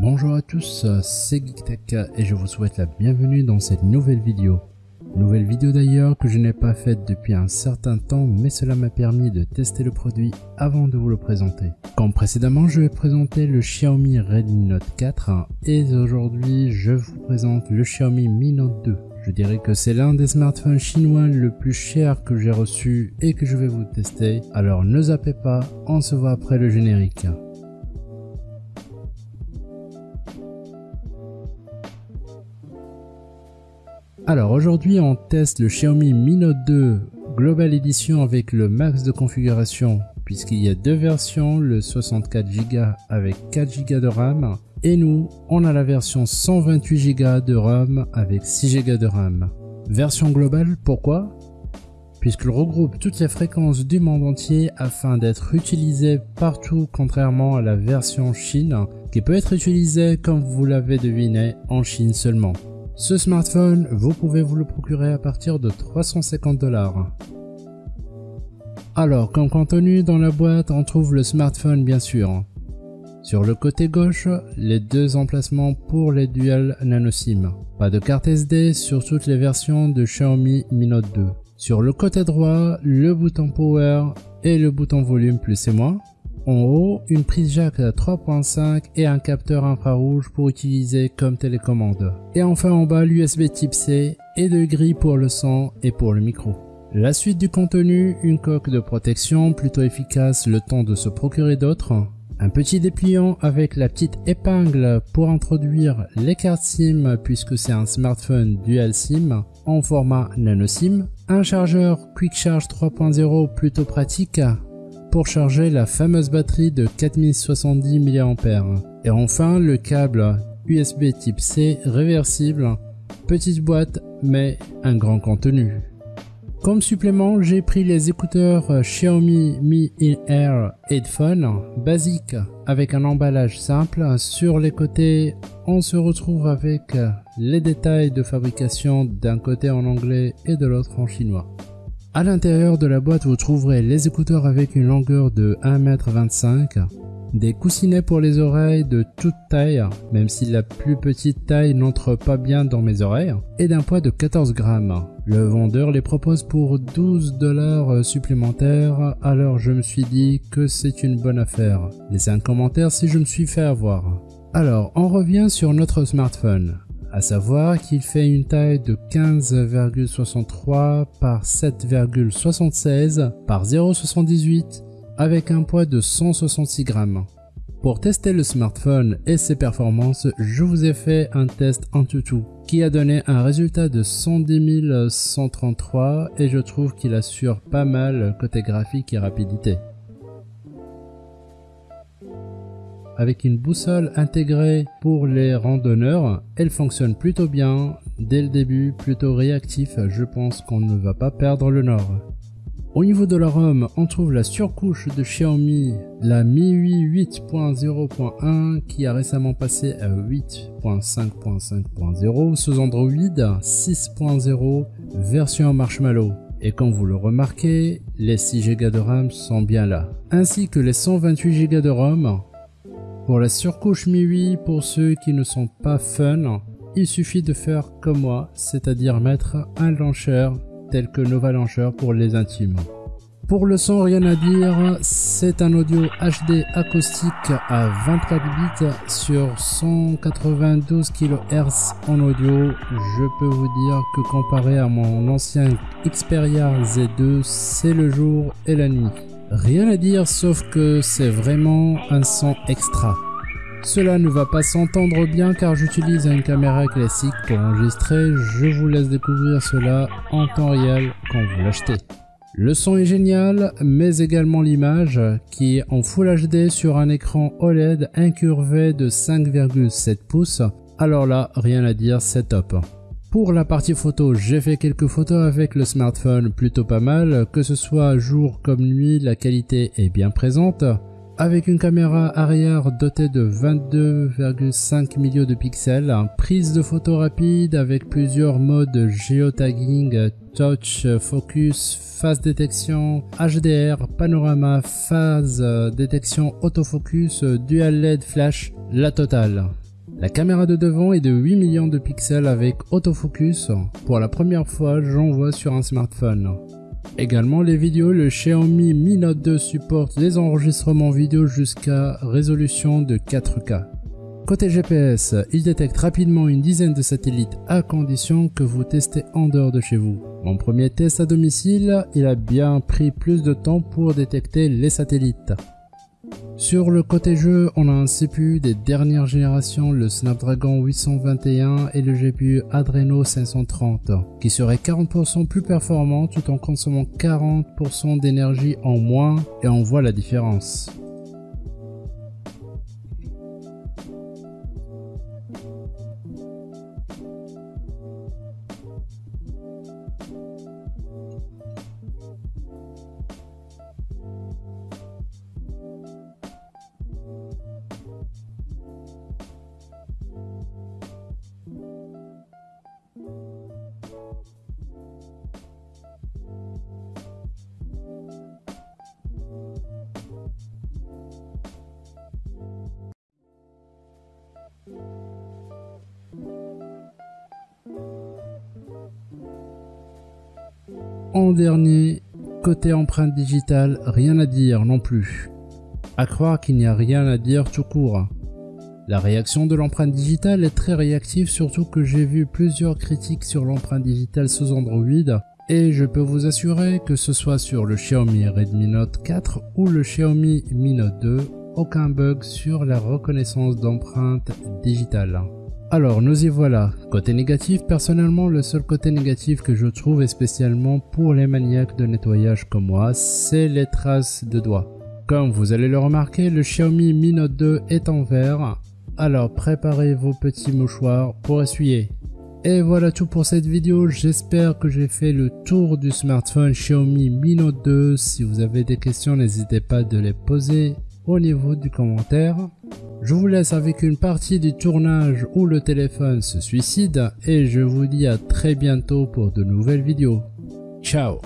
Bonjour à tous, c'est GeekTech et je vous souhaite la bienvenue dans cette nouvelle vidéo. Nouvelle vidéo d'ailleurs que je n'ai pas faite depuis un certain temps mais cela m'a permis de tester le produit avant de vous le présenter. Comme précédemment je vais présenter le Xiaomi Redmi Note 4 et aujourd'hui je vous présente le Xiaomi Mi Note 2. Je dirais que c'est l'un des smartphones chinois le plus cher que j'ai reçu et que je vais vous tester. Alors ne zappez pas, on se voit après le générique. Alors aujourd'hui on teste le Xiaomi Mi Note 2 Global Edition avec le max de configuration puisqu'il y a deux versions, le 64Go avec 4Go de RAM et nous on a la version 128Go de RAM avec 6Go de RAM. Version globale pourquoi? Puisqu'il regroupe toutes les fréquences du monde entier afin d'être utilisé partout contrairement à la version Chine qui peut être utilisée comme vous l'avez deviné en Chine seulement. Ce smartphone, vous pouvez vous le procurer à partir de 350 dollars. Alors, comme contenu dans la boîte, on trouve le smartphone bien sûr. Sur le côté gauche, les deux emplacements pour les dual nano SIM. Pas de carte SD sur toutes les versions de Xiaomi Mi Note 2. Sur le côté droit, le bouton Power et le bouton Volume plus et moins. En haut, une prise jack 3.5 et un capteur infrarouge pour utiliser comme télécommande. Et enfin en bas, l'USB type C et deux grilles pour le son et pour le micro. La suite du contenu, une coque de protection plutôt efficace le temps de se procurer d'autres, un petit dépliant avec la petite épingle pour introduire les cartes SIM puisque c'est un smartphone dual SIM en format nano SIM, un chargeur Quick Charge 3.0 plutôt pratique pour charger la fameuse batterie de 4070 mAh. Et enfin le câble USB type C réversible, petite boîte mais un grand contenu. Comme supplément, j'ai pris les écouteurs Xiaomi Mi In-Air Headphone basiques avec un emballage simple. Sur les côtés, on se retrouve avec les détails de fabrication d'un côté en anglais et de l'autre en chinois. À l'intérieur de la boîte, vous trouverez les écouteurs avec une longueur de 1m25, des coussinets pour les oreilles de toute taille, même si la plus petite taille n'entre pas bien dans mes oreilles, et d'un poids de 14 grammes. Le vendeur les propose pour 12 dollars supplémentaires, alors je me suis dit que c'est une bonne affaire. Laissez un commentaire si je me suis fait avoir. Alors, on revient sur notre smartphone à savoir qu'il fait une taille de 15,63 par 7,76 par 0,78 avec un poids de 166 grammes. Pour tester le smartphone et ses performances, je vous ai fait un test en tout qui a donné un résultat de 110 133 et je trouve qu'il assure pas mal côté graphique et rapidité. Avec une boussole intégrée pour les randonneurs. Elle fonctionne plutôt bien, dès le début plutôt réactif, je pense qu'on ne va pas perdre le nord. Au niveau de la ROM, on trouve la surcouche de Xiaomi, la MIUI 8.0.1 qui a récemment passé à 8.5.5.0 sous Android 6.0 version Marshmallow. Et comme vous le remarquez, les 6 Go de RAM sont bien là, ainsi que les 128 Go de ROM pour la surcouche MIUI, pour ceux qui ne sont pas fun, il suffit de faire comme moi, c'est-à-dire mettre un launcher tel que Nova Launcher pour les intimes. Pour le son, rien à dire, c'est un audio HD acoustique à 24 bits sur 192 kHz en audio. Je peux vous dire que comparé à mon ancien Xperia Z2, c'est le jour et la nuit. Rien à dire sauf que c'est vraiment un son extra. Cela ne va pas s'entendre bien car j'utilise une caméra classique pour enregistrer, je vous laisse découvrir cela en temps réel quand vous l'achetez. Le son est génial, mais également l'image, qui est en Full HD sur un écran OLED incurvé de 5,7 pouces. Alors là, rien à dire, c'est top. Pour la partie photo, j'ai fait quelques photos avec le smartphone plutôt pas mal, que ce soit jour comme nuit, la qualité est bien présente. avec une caméra arrière dotée de 22,5 millions de pixels, prise de photo rapide avec plusieurs modes géotagging, touch, focus, phase détection, HDR, panorama, phase détection, autofocus, dual LED flash, la totale. La caméra de devant est de 8 millions de pixels avec autofocus. Pour la première fois, j'en vois sur un smartphone. Également les vidéos, le Xiaomi Mi Note 2 supporte les enregistrements vidéo jusqu'à résolution de 4K. Côté GPS, il détecte rapidement une dizaine de satellites à condition que vous testez en dehors de chez vous. Mon premier test à domicile, il a bien pris plus de temps pour détecter les satellites. Sur le côté jeu, on a un CPU des dernières générations, le Snapdragon 821 et le GPU Adreno 530, qui serait 40% plus performant tout en consommant 40% d'énergie en moins et on voit la différence. En dernier, côté empreinte digitale, rien à dire non plus. À croire qu'il n'y a rien à dire tout court. La réaction de l'empreinte digitale est très réactive, surtout que j'ai vu plusieurs critiques sur l'empreinte digitale sous Android, et je peux vous assurer que ce soit sur le Xiaomi Redmi Note 4 ou le Xiaomi Mi Note 2, aucun bug sur la reconnaissance d'empreinte digitale. Alors nous y voilà. Côté négatif, personnellement le seul côté négatif que je trouve est spécialement pour les maniaques de nettoyage comme moi, c'est les traces de doigts. Comme vous allez le remarquer, le Xiaomi Mi Note 2 est en vert, alors préparez vos petits mouchoirs pour essuyer. Et voilà tout pour cette vidéo, j'espère que j'ai fait le tour du smartphone Xiaomi Mi Note 2. Si vous avez des questions, n'hésitez pas de les poser au niveau du commentaire. Je vous laisse avec une partie du tournage où le téléphone se suicide et je vous dis à très bientôt pour de nouvelles vidéos. Ciao